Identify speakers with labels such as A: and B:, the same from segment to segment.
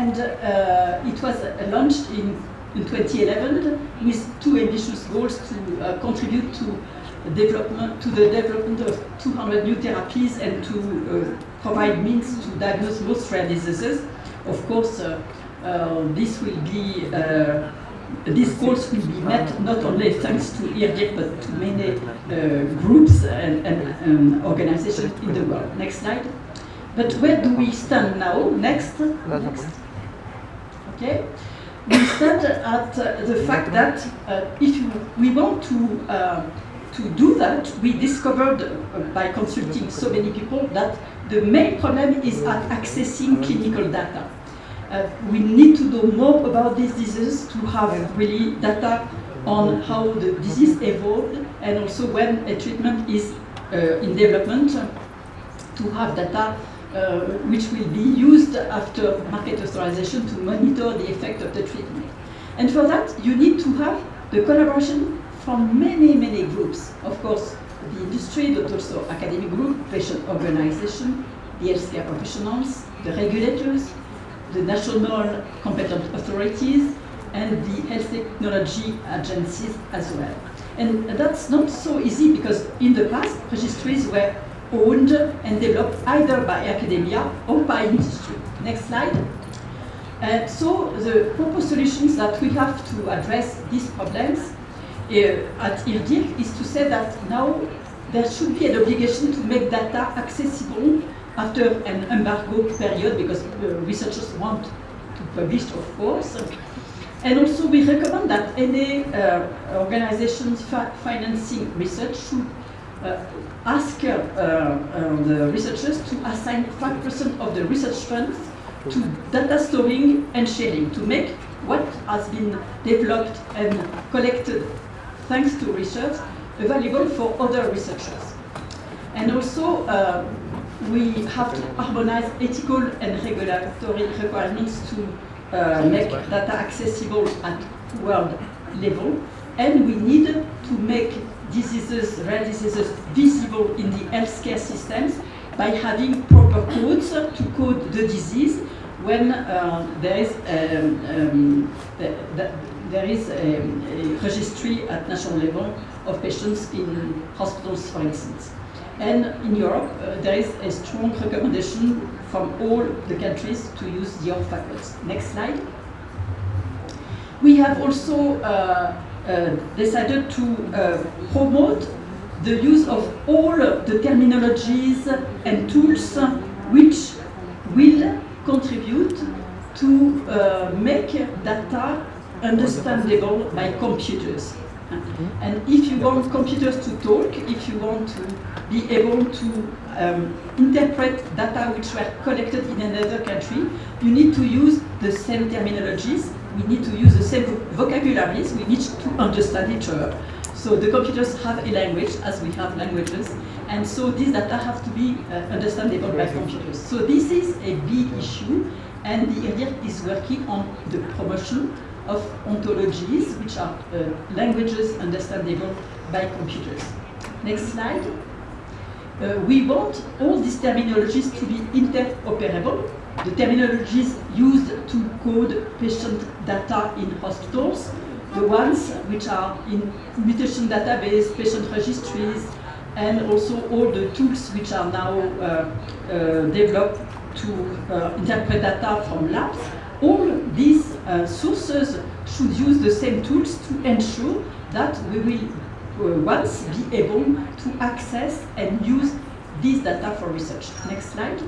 A: and uh, it was uh, launched in, in 2011 with two ambitious goals to uh, contribute to development to the development of 200 new therapies and to uh, provide means to diagnose most rare diseases. Of course, uh, uh, this will be these goals will be met not only thanks to IRDIRC but to many uh, groups and, and um, organizations in the world. Next slide. But where do we stand now? Next. Next. Okay. We stand at the fact that uh, if we want to uh, to do that, we discovered uh, by consulting so many people that the main problem is at accessing clinical data. Uh, we need to know more about these diseases to have really data on how the disease evolved and also when a treatment is uh, in development to have data uh, which will be used after market authorization to monitor the effect of the treatment. And for that, you need to have the collaboration from many, many groups. Of course, the industry, but also academic group, patient organization, the healthcare professionals, the regulators, the national competent authorities, and the health technology agencies as well. And that's not so easy because in the past, registries were owned and developed either by academia or by industry. Next slide. Uh, so the proposed solutions that we have to address these problems uh, at IRDIRC is to say that now there should be an obligation to make data accessible after an embargo period because uh, researchers want to publish, of course. And also we recommend that any uh, financing research should ask uh, uh, the researchers to assign 5% of the research funds to data storing and sharing to make what has been developed and collected thanks to research available for other researchers. And also, uh, we have to harmonize ethical and regulatory requirements to uh, make data accessible at world level. And we need to make diseases, rare diseases, visible in the healthcare systems by having proper codes to code the disease when uh, there is um, um, the, the, there is a, a, registry at national level of patients in hospitals, for instance. And in Europe, uh, there is a strong recommendation from all the countries to use the ORPHA codes. Next slide. We have also uh, decided to uh, promote the use of all the terminologies and tools which will contribute to uh, make data understandable by computers. And if you want computers to talk, if you want to be able to um, interpret data which were collected in another country, you need to use the same terminologies, we need to use the same vocabularies, we need to understand each other. So the computers have a language as we have languages, and so these data have to be uh, understandable by computers. So this is a big issue, and the IRDIRC is working on the promotion of ontologies, which are uh, languages understandable by computers. Next slide. Uh, we want all these terminologies to be interoperable. The terminologies used to code patient data in hospitals, the ones which are in mutation database, patient registries, and also all the tools which are now uh, uh, developed to uh, interpret data from labs all these uh, sources should use the same tools to ensure that we will once be able to access and use these data for research. Next slide.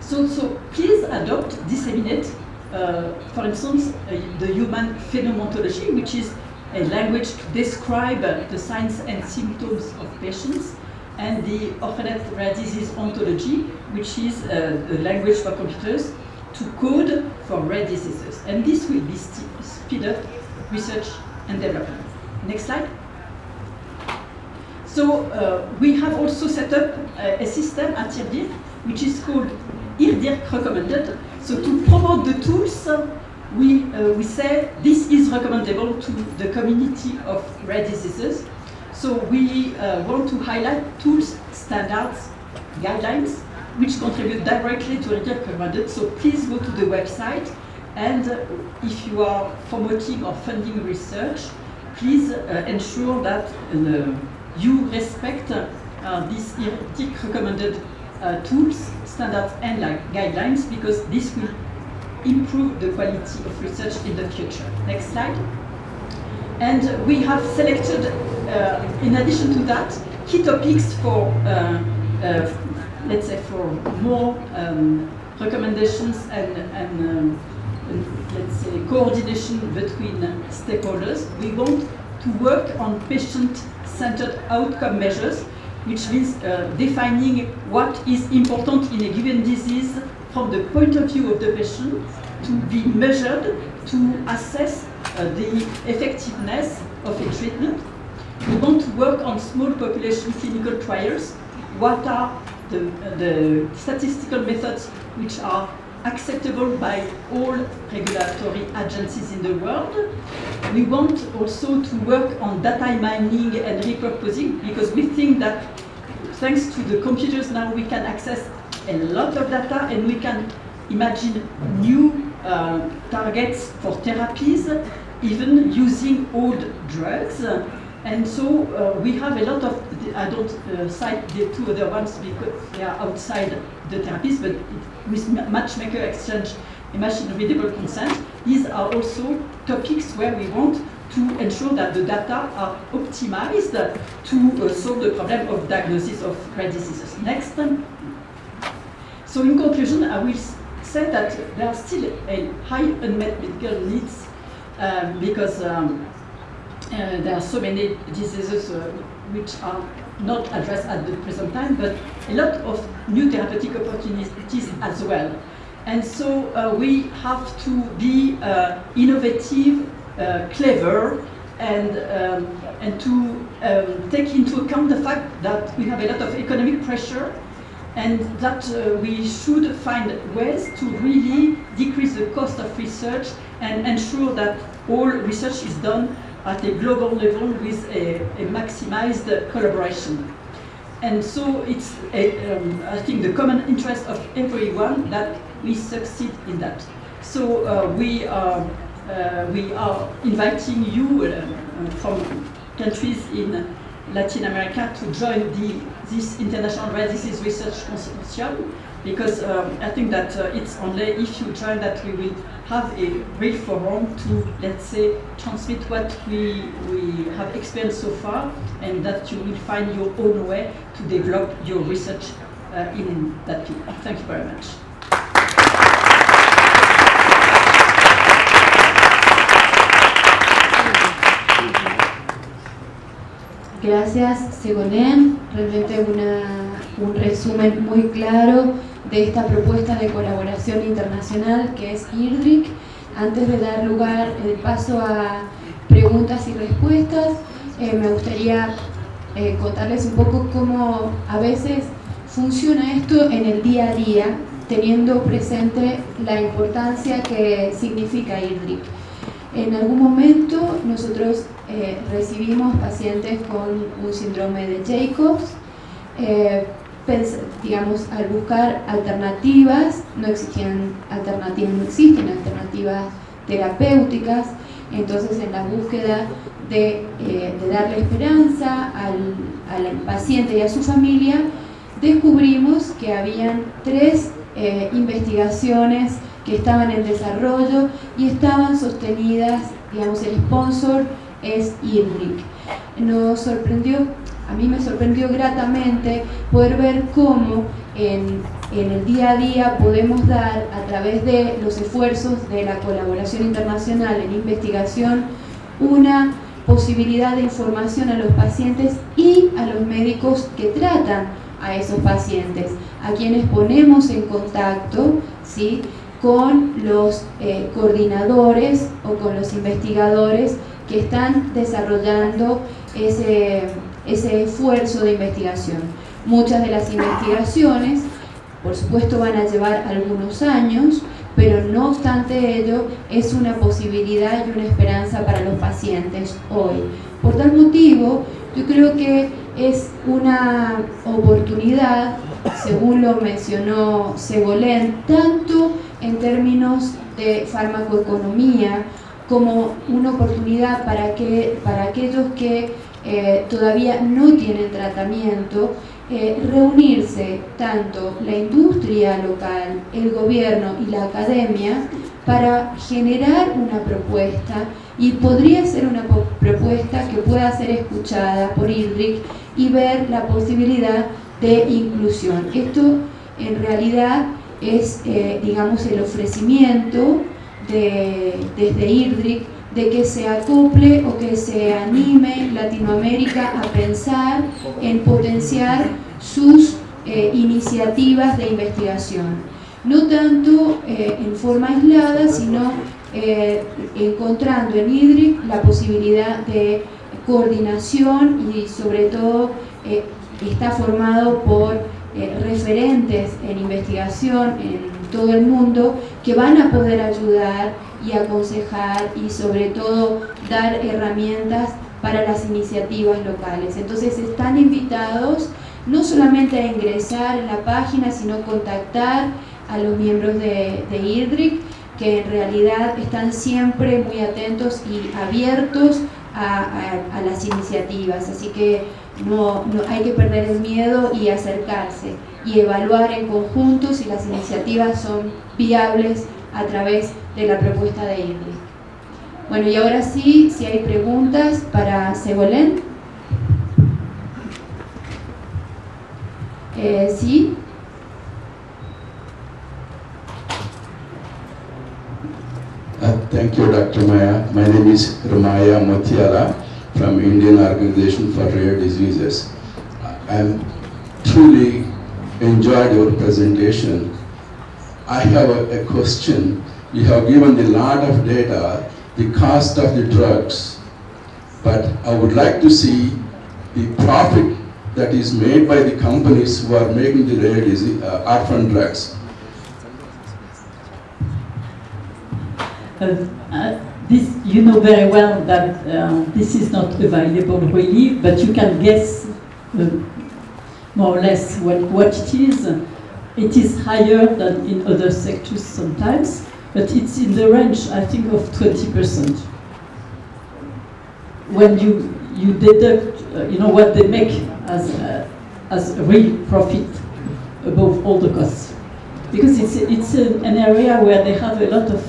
A: So, so please adopt, disseminate, uh, for instance, uh, the Human Phenotype Ontology, which is a language to describe the signs and symptoms of patients, and the Orphanet Rare Disease Ontology, which is uh, a language for computers to code for rare diseases. And this will be speed up research and development. Next slide. So uh, we have also set up a, a system at IRDIRC, which is called IRDIRC Recommended. So to promote the tools, we, uh, we say this is recommendable to the community of rare diseases. So we uh, want to highlight tools, standards, guidelines which contribute directly to Real recommended. So please go to the website and uh, if you are promoting or funding research, please uh, ensure that uh, you respect uh, these IRDIRC recommended tools, standards and guidelines because this will improve the quality of research in the future. Next slide. And we have selected, uh, in addition to that, key topics for, uh, uh, let's say, for more um, recommendations and, and, um, and, let's say, coordination between stakeholders. We want to work on patient-centered outcome measures, which means uh, defining what is important in a given disease from the point of view of the patient to be measured to assess uh, the effectiveness of a treatment. We want to work on small population clinical trials. What are the, uh, the statistical methods which are acceptable by all regulatory agencies in the world. We want also to work on data mining and repurposing because we think that thanks to the computers now we can access a lot of data and we can imagine new uh, targets for therapies, even using old drugs. And so uh, we have a lot of, I don't uh, cite the two other ones because they are outside the therapies, but with matchmaker exchange and machine readable consent, these are also topics where we want to ensure that the data are optimized to uh, solve the problem of diagnosis of rare diseases. Next. So in conclusion, I will say that there are still a high unmet medical needs um, because um, uh, there are so many diseases uh, which are not addressed at the present time, but a lot of new therapeutic opportunities as well. And so uh, we have to be uh, innovative, uh, clever, and, um, and to um, take into account the fact that we have a lot of economic pressure and that uh, we should find ways to really decrease the cost of research and ensure that all research is done at a global level with a, a maximized collaboration. And so it's, a, um, I think, the common interest of everyone that we succeed in that. So uh, we, are, uh, we are inviting you uh, from countries in Latin America to join the, this International Rare Disease Research Consortium because um, I think that uh, it's only if you join that we will have a real forum to, let's say, transmit what we, we have experienced so far and that you will find your own way to develop your research uh, in that field. Thank you very much.
B: Gracias, Segolén. Realmente una, un resumen muy claro de esta propuesta de colaboración internacional que es IRDRIC. Antes de dar lugar el paso a preguntas y respuestas, eh, me gustaría eh, contarles un poco cómo a veces funciona esto en el día a día, teniendo presente la importancia que significa IRDRIC. En algún momento nosotros eh, recibimos pacientes con un síndrome de Jacobs, eh, digamos, al buscar alternativas, no existían alternativas, no existen alternativas terapéuticas, entonces en la búsqueda de, eh, darle esperanza al, paciente y a su familia, descubrimos que habían tres investigaciones que estaban en desarrollo y estaban sostenidas, digamos, el sponsor es IRRIC. Nos sorprendió, a mí me sorprendió gratamente poder ver cómo en, en, el día a día podemos dar a través de los esfuerzos de la colaboración internacional en investigación una posibilidad de información a los pacientes y a los médicos que tratan a esos pacientes, a quienes ponemos en contacto, ¿sí? con los eh, coordinadores o con los investigadores que están desarrollando ese, ese esfuerzo de investigación. Muchas de las investigaciones, por supuesto, van a llevar algunos años, pero no obstante ello, es una posibilidad y una esperanza para los pacientes hoy. Por tal motivo, yo creo que es una oportunidad, según lo mencionó Segolén, tanto en términos de farmacoeconomía como una oportunidad para, que, para aquellos que eh, todavía no tienen tratamiento, eh, reunirse tanto la industria local, el gobierno y la academia para generar una propuesta y podría ser una propuesta que pueda ser escuchada por IDRIC y ver la posibilidad de inclusión. Esto en realidad es, eh, digamos, el ofrecimiento de, desde IRDRIC de que se acople o que se anime Latinoamérica a pensar en potenciar sus eh, iniciativas de investigación. No tanto eh, en forma aislada, sino encontrando en IDRIC la posibilidad de coordinación y sobre todo está formado por eh, referentes en investigación en todo el mundo que van a poder ayudar y aconsejar y sobre todo dar herramientas para las iniciativas locales. Entonces están invitados no solamente a ingresar en la página, sino contactar a los miembros de, de que en realidad están siempre muy atentos y abiertos a, las iniciativas, así que no, no, hay que perder el miedo y acercarse y evaluar en conjunto si las iniciativas son viables a través de la propuesta de INRI. Bueno, y ahora sí, si hay preguntas para Segolén. Eh, sí.
C: Uh, thank you, Dr. Maya. My name is Ramaya Motiala from Indian Organization for Rare Diseases. I truly enjoyed your presentation. I have a question. You have given a lot of data, the cost of the drugs, but I would like to see the profit that is made by the companies who are making the rare disease, uh, orphan drugs.
A: Uh, uh, this, you know very well that uh, this is not available really, but you can guess uh, more or less what, what it is. It is higher than in other sectors sometimes, but it's in the range, I think, of 20%. When you, you deduct, uh, you know, what they make as, uh, as real profit above all the costs. Because it's, it's an area where they have a lot of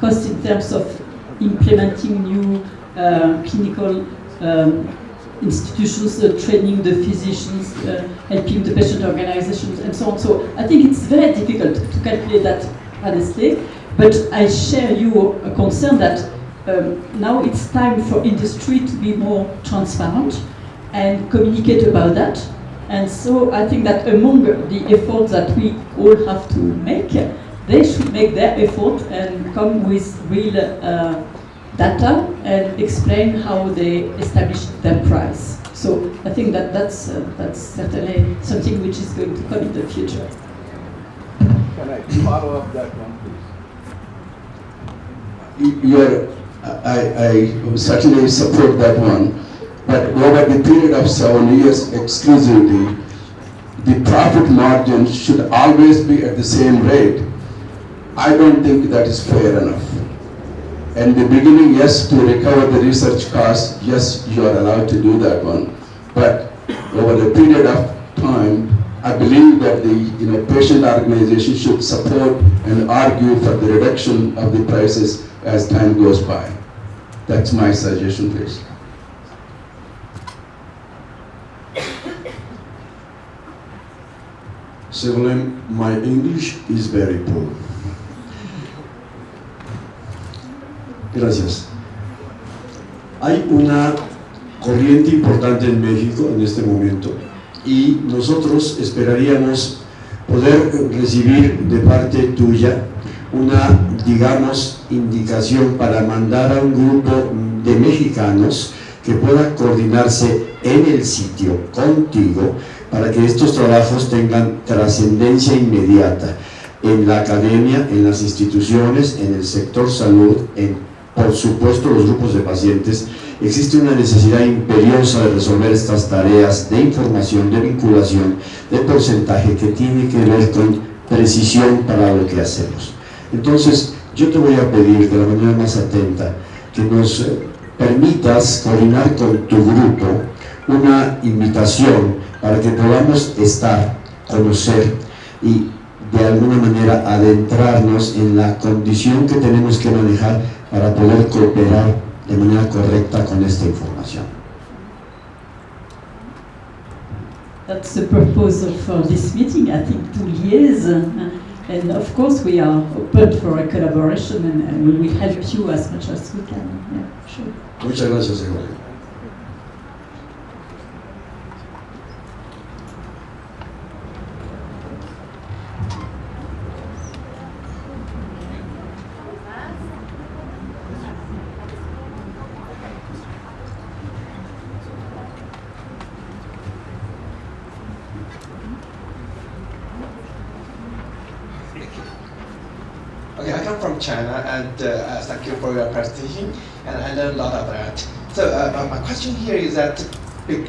A: cost in terms of implementing new uh, clinical um, institutions, uh, training the physicians, uh, helping the patient organizations, and so on. So I think it's very difficult to calculate that honestly, but I share your concern that um, now it's time for industry to be more transparent and communicate about that. And so I think that among the efforts that we all have to make, they should make their effort and come with real uh, data and explain how they establish their price. So I think that that's, uh, that's certainly something which is going to come in the future.
D: Can I follow up that one,
C: please? You're, I, I certainly support that one, but over the period of seven years exclusively, the profit margin should always be at the same rate I don't think that is fair enough. In the beginning, yes, to recover the research costs, yes, you are allowed to do that one. But over the period of time, I believe that the you know, patient organization should support and argue for the reduction of the prices as time goes by. That's my suggestion, please.
E: Severin, my English is very poor. Gracias. Hay una corriente importante en México en este momento y nosotros esperaríamos poder recibir de parte tuya una, digamos, indicación para mandar a un grupo de mexicanos que pueda coordinarse en el sitio contigo para que estos trabajos tengan trascendencia inmediata en la academia, en las instituciones, en el sector salud, en por supuesto los grupos de pacientes existe una necesidad imperiosa de resolver estas tareas de información, de vinculación, de porcentaje que tiene que ver con precisión para lo que hacemos. Entonces, yo te voy a pedir de la manera más atenta que nos eh, permitas coordinar con tu grupo una invitación para que podamos estar, conocer y de alguna manera adentrarnos en la condición que tenemos que manejar para poder cooperar de manera correcta con esta información.
A: That's the purpose of this meeting, I think, to liaise. And of course, we are open for a collaboration and, and we will help you as much as we can. Yeah, sure.
E: Muchas gracias.
F: Okay, I come from China, and uh, uh, thank you for your presentation, and I learned a lot of that. So uh, my- question here is that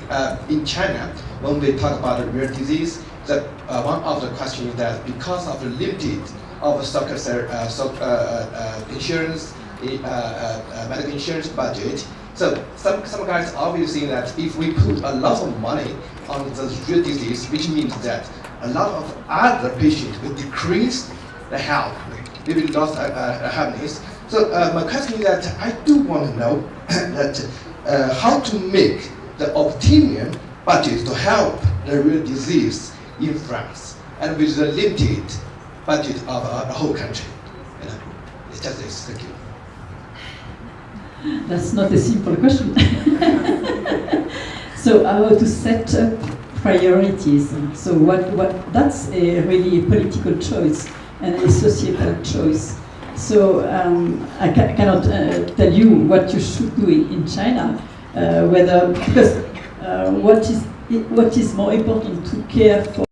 F: uh, in China, when we talk about rare disease, that one of the questions is that because of the limited of social ser- uh, insurance, uh, medical insurance budget, so some, some guys obviously think that if we put a lot of money on the rare disease, which means that a lot of other patients will decrease the health, maybe lost uh, uh, happiness. So uh, my question is that I do want to know that uh, how to make the optimum budget to help the real disease in France and with the limited budget of uh, the whole country. You know, it's just this. Thank you.
A: That's not a simple question. so how to set up priorities? So what, what that's a really a political choice and societal choice. So um, I ca- cannot uh, tell you what you should do in, in China, uh, whether because uh, what is what is more important to care for